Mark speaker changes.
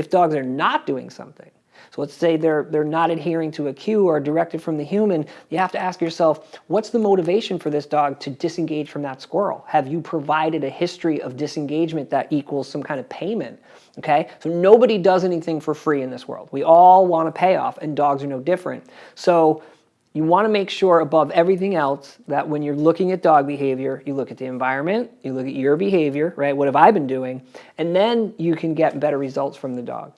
Speaker 1: If dogs are not doing something, so let's say they're, they're not adhering to a cue or directive from the human, you have to ask yourself, what's the motivation for this dog to disengage from that squirrel? Have you provided a history of disengagement that equals some kind of payment? Okay, so nobody does anything for free in this world. We all want a payoff and dogs are no different. So you want to make sure above everything else that when you're looking at dog behavior, you look at the environment, you look at your behavior, right? What have I been doing? And then you can get better results from the dog.